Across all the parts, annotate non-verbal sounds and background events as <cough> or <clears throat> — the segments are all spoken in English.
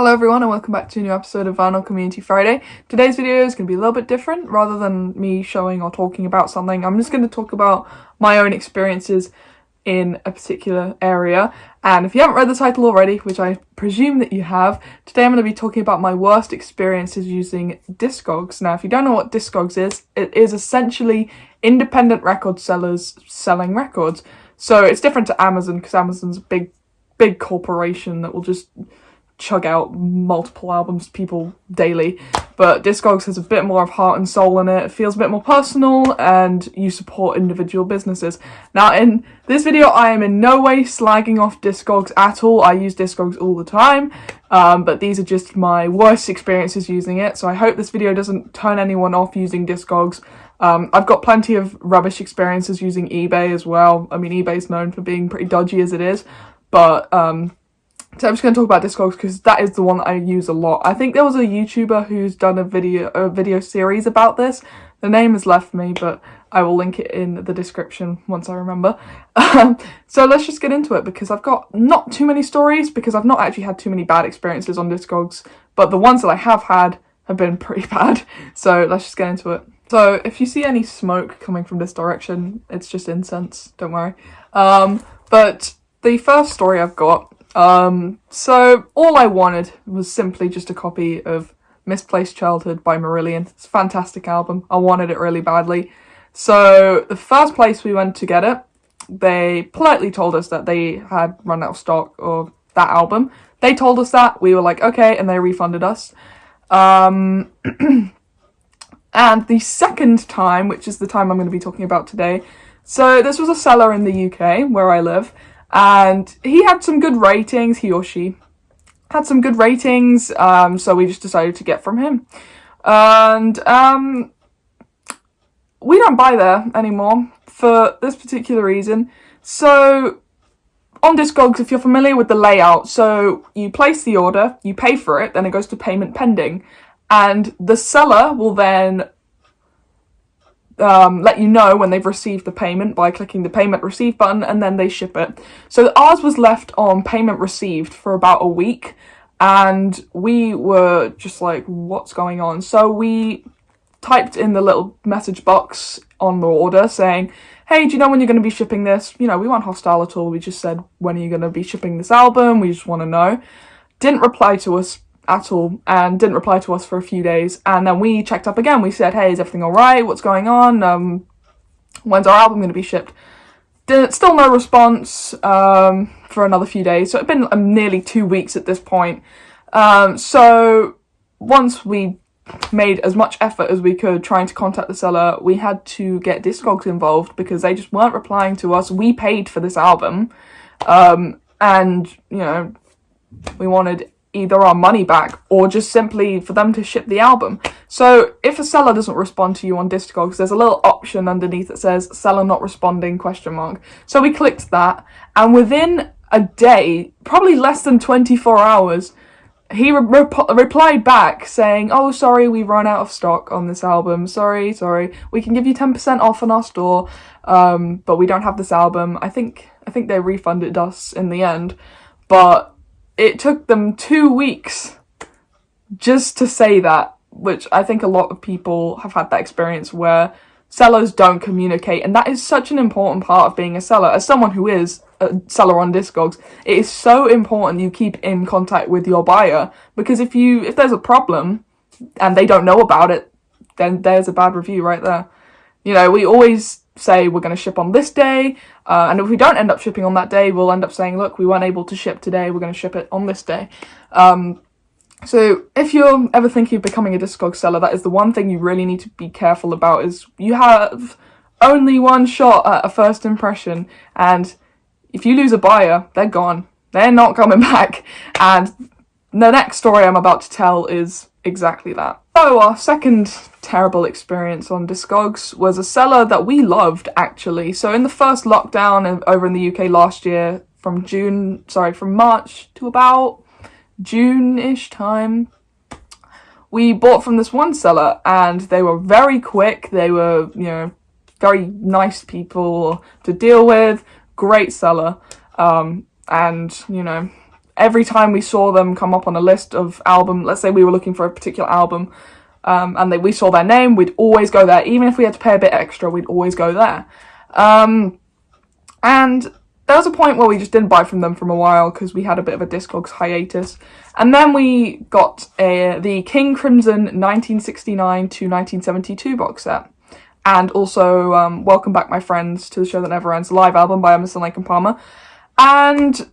Hello everyone and welcome back to a new episode of Vinyl Community Friday. Today's video is going to be a little bit different. Rather than me showing or talking about something, I'm just going to talk about my own experiences in a particular area. And if you haven't read the title already, which I presume that you have, today I'm going to be talking about my worst experiences using Discogs. Now, if you don't know what Discogs is, it is essentially independent record sellers selling records. So it's different to Amazon because Amazon's a big, big corporation that will just chug out multiple albums to people daily. But Discogs has a bit more of heart and soul in it, it feels a bit more personal and you support individual businesses. Now in this video I am in no way slagging off Discogs at all, I use Discogs all the time um, but these are just my worst experiences using it. So I hope this video doesn't turn anyone off using Discogs. Um, I've got plenty of rubbish experiences using eBay as well, I mean eBay's known for being pretty dodgy as it is but um, so I'm just going to talk about Discogs because that is the one that I use a lot. I think there was a YouTuber who's done a video a video series about this. The name has left me, but I will link it in the description once I remember. Um, so let's just get into it because I've got not too many stories because I've not actually had too many bad experiences on Discogs, but the ones that I have had have been <laughs> pretty bad. So let's just get into it. So if you see any smoke coming from this direction, it's just incense, don't worry. Um, but the first story I've got um, so all I wanted was simply just a copy of Misplaced Childhood by Marillion. It's a fantastic album. I wanted it really badly. So the first place we went to get it, they politely told us that they had run out of stock of that album. They told us that. We were like, okay, and they refunded us. Um, <clears throat> and the second time, which is the time I'm going to be talking about today, so this was a seller in the UK where I live, and he had some good ratings, he or she had some good ratings, um, so we just decided to get from him. And um, we don't buy there anymore for this particular reason. So on Discogs, if you're familiar with the layout, so you place the order, you pay for it, then it goes to payment pending, and the seller will then um, let you know when they've received the payment by clicking the payment receive button and then they ship it. So ours was left on payment received for about a week and we were just like, what's going on? So we typed in the little message box on the order saying, hey, do you know when you're going to be shipping this? You know, we weren't hostile at all. We just said, when are you going to be shipping this album? We just want to know. Didn't reply to us at all and didn't reply to us for a few days. And then we checked up again. We said, hey, is everything all right? What's going on? Um, when's our album going to be shipped? Did, still no response um, for another few days. So it'd been um, nearly two weeks at this point. Um, so once we made as much effort as we could trying to contact the seller, we had to get Discogs involved because they just weren't replying to us. We paid for this album. Um, and, you know, we wanted either our money back or just simply for them to ship the album. So if a seller doesn't respond to you on Discogs, there's a little option underneath that says seller not responding question mark. So we clicked that and within a day, probably less than 24 hours, he re replied back saying, oh, sorry, we've run out of stock on this album. Sorry, sorry. We can give you 10% off on our store, um, but we don't have this album. I think, I think they refunded us in the end, but it took them two weeks just to say that, which I think a lot of people have had that experience where sellers don't communicate and that is such an important part of being a seller. As someone who is a seller on Discogs, it is so important you keep in contact with your buyer because if you if there's a problem and they don't know about it, then there's a bad review right there. You know, we always say we're going to ship on this day, uh, and if we don't end up shipping on that day, we'll end up saying, look, we weren't able to ship today, we're going to ship it on this day. Um, so if you're ever thinking of becoming a Discog seller, that is the one thing you really need to be careful about is you have only one shot at a first impression, and if you lose a buyer, they're gone. They're not coming <laughs> back. And the next story I'm about to tell is exactly that. So our second terrible experience on Discogs was a seller that we loved actually. So in the first lockdown over in the UK last year from June, sorry, from March to about June-ish time, we bought from this one seller and they were very quick. They were, you know, very nice people to deal with, great seller. Um, and, you know, every time we saw them come up on a list of album, let's say we were looking for a particular album, um, and they, we saw their name, we'd always go there. Even if we had to pay a bit extra, we'd always go there. Um, and there was a point where we just didn't buy from them for a while because we had a bit of a Discogs hiatus. And then we got a, the King Crimson 1969 to 1972 box set. And also um, Welcome Back My Friends to the Show That Never Ends live album by Emerson Lake and Palmer. And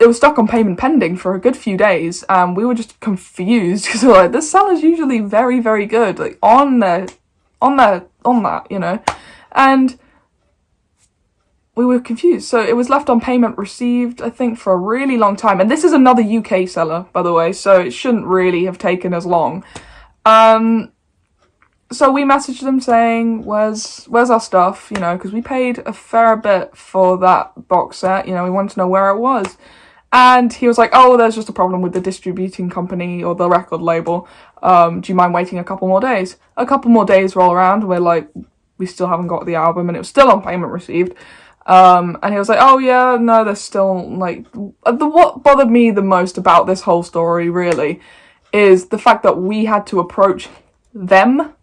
it was stuck on payment pending for a good few days and we were just confused <laughs> because we are like this seller's usually very very good like on the on the on that you know? And we were confused. So it was left on payment received i think for a really long time. And this is another uk seller by the way so it shouldn't really have taken as long. Um so we messaged them saying where's where's our stuff? You know because we paid a fair bit for that box set. You know we wanted to know where it was and he was like, oh, there's just a problem with the distributing company or the record label. Um, do you mind waiting a couple more days? A couple more days roll around. and We're like, we still haven't got the album and it was still on payment received. Um, and he was like, oh yeah, no, there's still like, the, what bothered me the most about this whole story really is the fact that we had to approach them.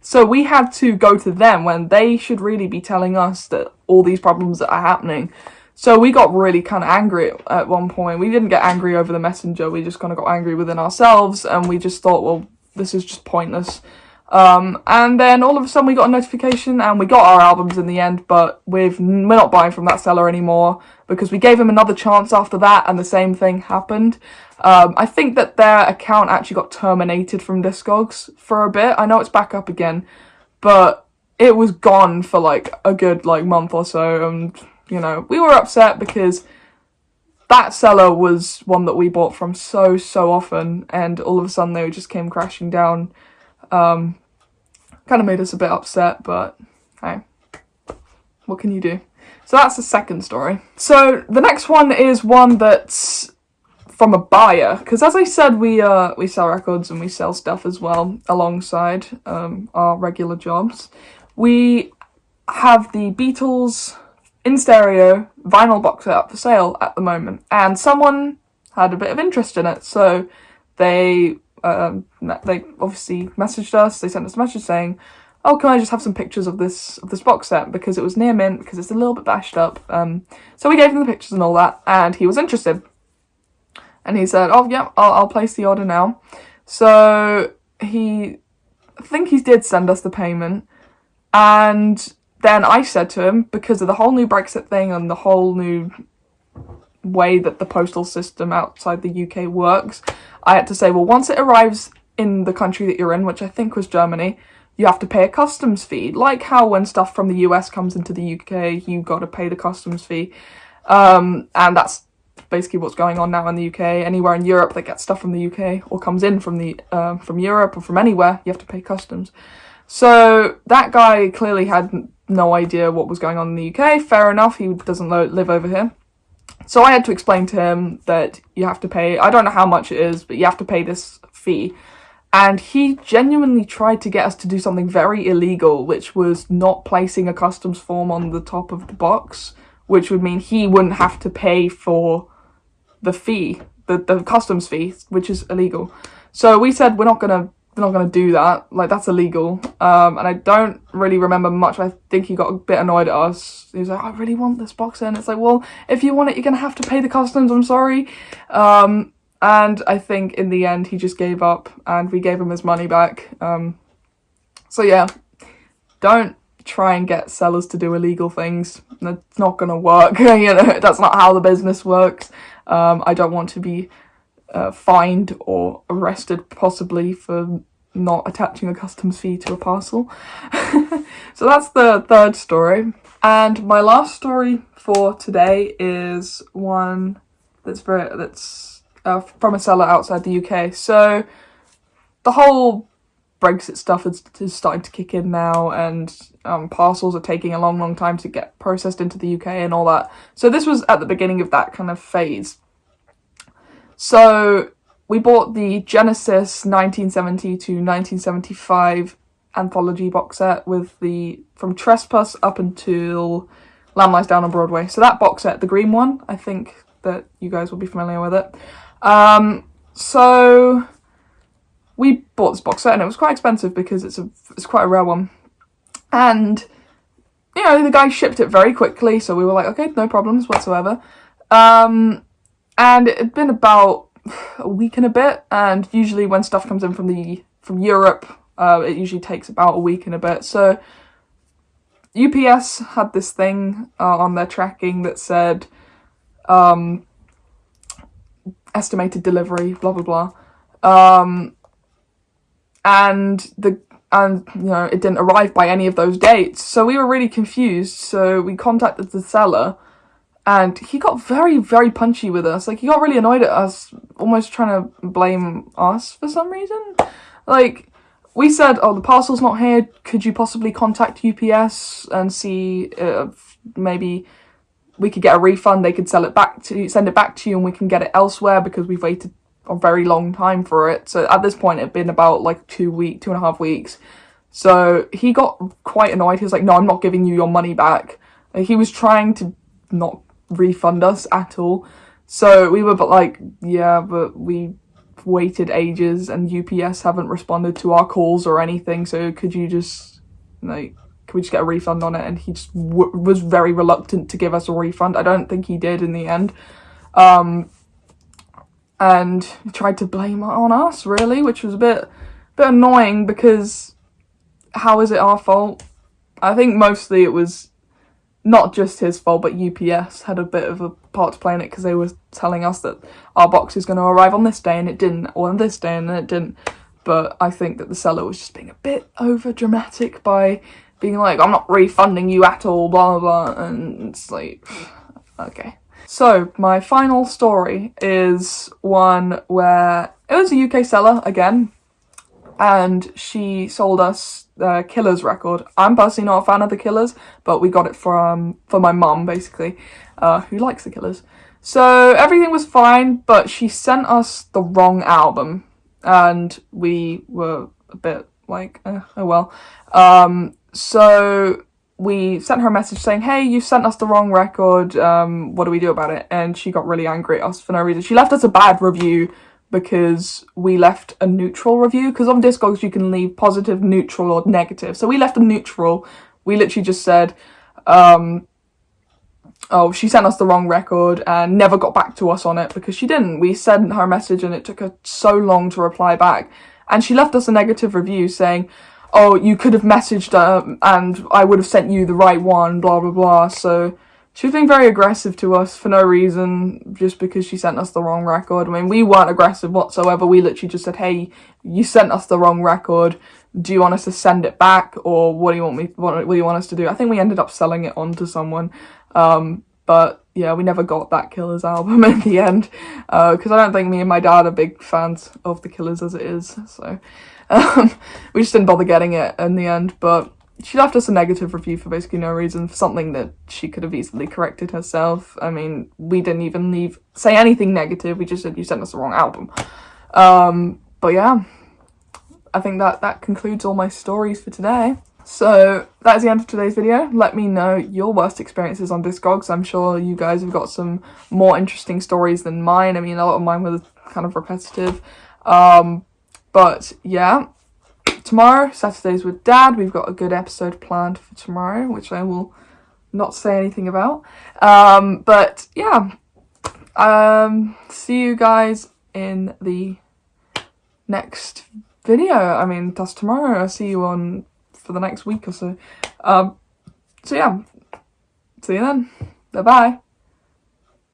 So we had to go to them when they should really be telling us that all these problems that are happening. So we got really kind of angry at one point. We didn't get angry over the messenger. We just kind of got angry within ourselves and we just thought, well, this is just pointless. Um, and then all of a sudden we got a notification and we got our albums in the end, but we've, we're not buying from that seller anymore because we gave him another chance after that and the same thing happened. Um, I think that their account actually got terminated from Discogs for a bit. I know it's back up again, but it was gone for like a good like month or so and you know, we were upset because that seller was one that we bought from so, so often, and all of a sudden they just came crashing down. Um, kind of made us a bit upset, but hey, what can you do? So that's the second story. So the next one is one that's from a buyer, because as I said, we uh we sell records and we sell stuff as well alongside um, our regular jobs. We have the Beatles in stereo vinyl box set for sale at the moment. And someone had a bit of interest in it so they um, they obviously messaged us they sent us a message saying oh can I just have some pictures of this of this box set? Because it was near mint because it's a little bit bashed up um, so we gave him the pictures and all that and he was interested. And he said oh yeah I'll, I'll place the order now. So he I think he did send us the payment and then I said to him, because of the whole new Brexit thing and the whole new way that the postal system outside the UK works, I had to say, well, once it arrives in the country that you're in, which I think was Germany, you have to pay a customs fee. Like how when stuff from the US comes into the UK, you got to pay the customs fee. Um, and that's basically what's going on now in the UK. Anywhere in Europe that gets stuff from the UK or comes in from the uh, from Europe or from anywhere, you have to pay customs. So that guy clearly had no idea what was going on in the UK. Fair enough, he doesn't live over here. So I had to explain to him that you have to pay, I don't know how much it is, but you have to pay this fee. And he genuinely tried to get us to do something very illegal, which was not placing a customs form on the top of the box, which would mean he wouldn't have to pay for the fee, the, the customs fee, which is illegal. So we said we're not going to they're not going to do that. Like, that's illegal. Um, and I don't really remember much. I think he got a bit annoyed at us. He was like, I really want this box and it's like, well, if you want it, you're going to have to pay the customs. I'm sorry. Um, and I think in the end, he just gave up and we gave him his money back. Um, so yeah, don't try and get sellers to do illegal things. It's not going to work. <laughs> you know, that's not how the business works. Um, I don't want to be uh, fined or arrested possibly for not attaching a customs fee to a parcel. <laughs> so that's the third story. And my last story for today is one that's very that's uh, from a seller outside the UK. So the whole Brexit stuff is, is starting to kick in now and um, parcels are taking a long, long time to get processed into the UK and all that. So this was at the beginning of that kind of phase. So we bought the Genesis 1970 to 1975 anthology box set with the from Trespass up until Lamb Lies Down on Broadway. So that box set, the green one, I think that you guys will be familiar with it. Um, so we bought this box set and it was quite expensive because it's a it's quite a rare one. And you know, the guy shipped it very quickly, so we were like, okay, no problems whatsoever. Um, and it had been about a week and a bit, and usually when stuff comes in from the from Europe, uh, it usually takes about a week and a bit. So UPS had this thing uh, on their tracking that said um, estimated delivery, blah blah blah, um, and the and you know it didn't arrive by any of those dates. So we were really confused. So we contacted the seller, and he got very very punchy with us. Like he got really annoyed at us, almost trying to blame us for some reason. Like we said, oh, the parcel's not here. Could you possibly contact UPS and see if maybe we could get a refund? They could sell it back to, you send it back to you, and we can get it elsewhere because we've waited a very long time for it. So at this point, it'd been about like two week, two and a half weeks. So he got quite annoyed. He was like, "No, I'm not giving you your money back." He was trying to not refund us at all. So we were but like, "Yeah, but we waited ages and UPS haven't responded to our calls or anything. So could you just like can we just get a refund on it? And he just was very reluctant to give us a refund. I don't think he did in the end. Um, and tried to blame it on us really, which was a bit bit annoying because how is it our fault? I think mostly it was not just his fault, but UPS had a bit of a part to play in it because they were telling us that our box is going to arrive on this day and it didn't, or on this day and it didn't. But I think that the seller was just being a bit over dramatic by being like, I'm not refunding you at all, blah blah blah, and it's like, <sighs> okay. So, my final story is one where it was a UK seller again, and she sold us the Killers record. I'm personally not a fan of the Killers, but we got it from for my mum basically, uh, who likes the Killers. So everything was fine, but she sent us the wrong album, and we were a bit like, eh, oh well. Um, so we sent her a message saying, hey, you sent us the wrong record, um, what do we do about it? And she got really angry at us for no reason. She left us a bad review because we left a neutral review, because on Discogs you can leave positive, neutral, or negative. So we left a neutral. We literally just said, um, oh, she sent us the wrong record and never got back to us on it because she didn't. We sent her a message and it took her so long to reply back. And she left us a negative review saying, oh, you could have messaged her and I would have sent you the right one, blah, blah, blah. So she was being very aggressive to us for no reason, just because she sent us the wrong record. I mean, we weren't aggressive whatsoever. We literally just said, hey, you sent us the wrong record. Do you want us to send it back or what do you want me, what, what do you want us to do? I think we ended up selling it on to someone. Um, but yeah, we never got that Killers album <laughs> in the end because uh, I don't think me and my dad are big fans of the Killers as it is. So <laughs> um, we just didn't bother getting it in the end, but she left us a negative review for basically no reason, for something that she could have easily corrected herself. I mean, we didn't even leave say anything negative, we just said you sent us the wrong album. Um, but yeah, I think that that concludes all my stories for today. So that is the end of today's video. Let me know your worst experiences on Discogs. I'm sure you guys have got some more interesting stories than mine. I mean, a lot of mine were kind of repetitive. Um, but yeah, tomorrow, Saturdays with Dad. We've got a good episode planned for tomorrow, which I will not say anything about. Um, but yeah, um, see you guys in the next video. I mean, that's tomorrow. I'll see you on for the next week or so. Um, so yeah, see you then. Bye bye.